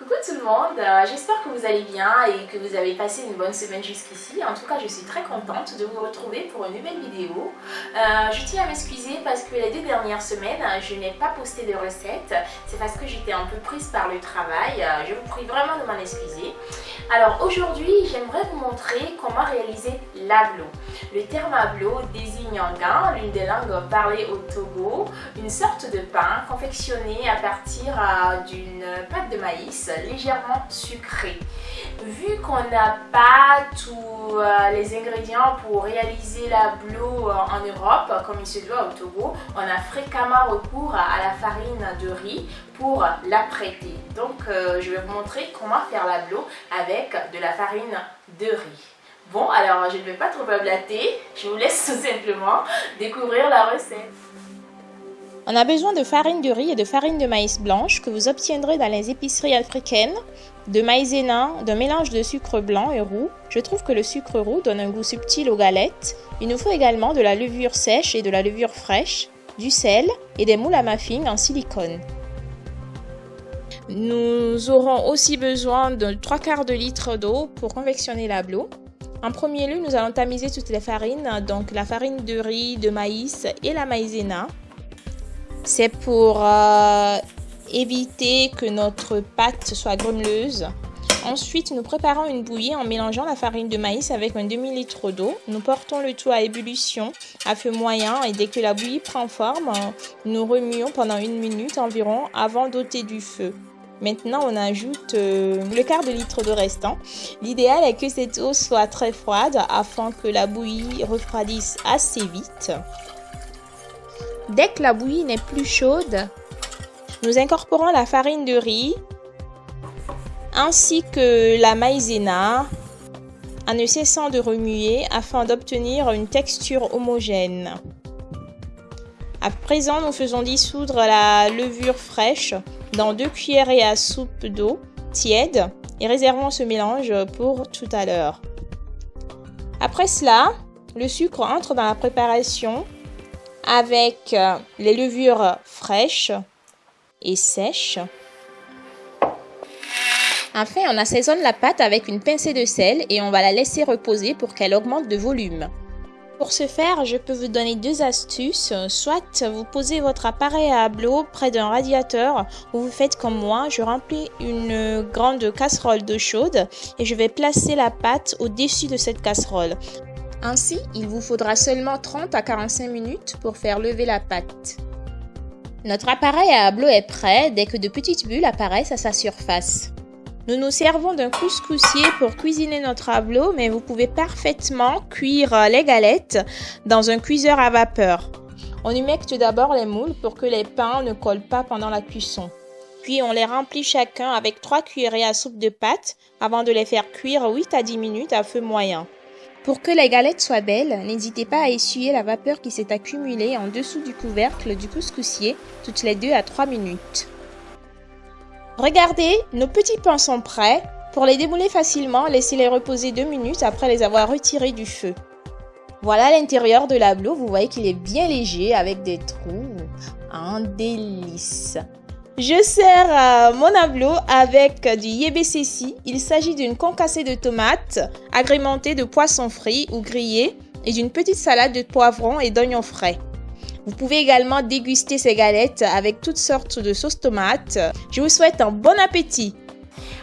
그 tout le monde, euh, j'espère que vous allez bien et que vous avez passé une bonne semaine jusqu'ici. En tout cas, je suis très contente de vous retrouver pour une nouvelle vidéo. Euh, je tiens à m'excuser parce que les deux dernières semaines, je n'ai pas posté de recettes. C'est parce que j'étais un peu prise par le travail. Euh, je vous prie vraiment de m'en excuser. Alors aujourd'hui, j'aimerais vous montrer comment réaliser l'ablo. Le terme ablo désigne en gain, l'une des langues parlées au Togo, une sorte de pain confectionné à partir d'une pâte de maïs légèrement sucré. Vu qu'on n'a pas tous euh, les ingrédients pour réaliser la bleu euh, en Europe, comme il se doit au Togo, on a fréquemment recours à la farine de riz pour l'apprêter. Donc euh, je vais vous montrer comment faire la bleu avec de la farine de riz. Bon, alors je ne vais pas trop blablater, je vous laisse tout simplement découvrir la recette. On a besoin de farine de riz et de farine de maïs blanche que vous obtiendrez dans les épiceries africaines, de maïzena, d'un mélange de sucre blanc et roux. Je trouve que le sucre roux donne un goût subtil aux galettes. Il nous faut également de la levure sèche et de la levure fraîche, du sel et des moules à muffins en silicone. Nous aurons aussi besoin de 3 quarts de litre d'eau pour confectionner la bleu. En premier lieu, nous allons tamiser toutes les farines, donc la farine de riz, de maïs et la maïzena. C'est pour euh, éviter que notre pâte soit grumeleuse. Ensuite, nous préparons une bouillie en mélangeant la farine de maïs avec un demi-litre d'eau. Nous portons le tout à ébullition à feu moyen et dès que la bouillie prend forme, nous remuons pendant une minute environ avant d'ôter du feu. Maintenant, on ajoute euh, le quart de litre de restant. L'idéal est que cette eau soit très froide afin que la bouillie refroidisse assez vite. Dès que la bouillie n'est plus chaude, nous incorporons la farine de riz ainsi que la maïzena en ne cessant de remuer afin d'obtenir une texture homogène. À présent, nous faisons dissoudre la levure fraîche dans deux cuillerées à soupe d'eau tiède et réservons ce mélange pour tout à l'heure. Après cela, le sucre entre dans la préparation avec euh, les levures fraîches et sèches. Enfin, on assaisonne la pâte avec une pincée de sel et on va la laisser reposer pour qu'elle augmente de volume. Pour ce faire, je peux vous donner deux astuces. Soit vous posez votre appareil à ablo près d'un radiateur ou vous faites comme moi, je remplis une grande casserole d'eau chaude et je vais placer la pâte au-dessus de cette casserole. Ainsi, il vous faudra seulement 30 à 45 minutes pour faire lever la pâte. Notre appareil à ablo est prêt dès que de petites bulles apparaissent à sa surface. Nous nous servons d'un couscoussier pour cuisiner notre ablo, mais vous pouvez parfaitement cuire les galettes dans un cuiseur à vapeur. On humecte d'abord les moules pour que les pains ne collent pas pendant la cuisson. Puis on les remplit chacun avec 3 cuillerées à soupe de pâte avant de les faire cuire 8 à 10 minutes à feu moyen. Pour que les galettes soient belles, n'hésitez pas à essuyer la vapeur qui s'est accumulée en dessous du couvercle du couscoussier toutes les 2 à 3 minutes. Regardez, nos petits pains sont prêts. Pour les démouler facilement, laissez-les reposer 2 minutes après les avoir retirés du feu. Voilà l'intérieur de la vous voyez qu'il est bien léger avec des trous. Un délice je sers euh, mon ablo avec du yebesesi. Il s'agit d'une concassée de tomates agrémentée de poissons frits ou grillés et d'une petite salade de poivrons et d'oignons frais. Vous pouvez également déguster ces galettes avec toutes sortes de sauces tomates. Je vous souhaite un bon appétit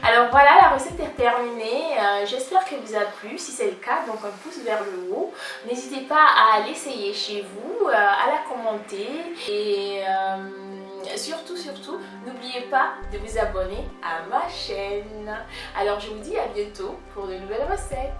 alors voilà, la recette est terminée. Euh, j'espère qu'elle vous a plu. Si c'est le cas, donc un pouce vers le haut. N'hésitez pas à l'essayer chez vous, euh, à la commenter et surtout, surtout, n'oubliez pas de vous abonner à ma chaîne. Alors, je vous dis à bientôt pour de nouvelles recettes.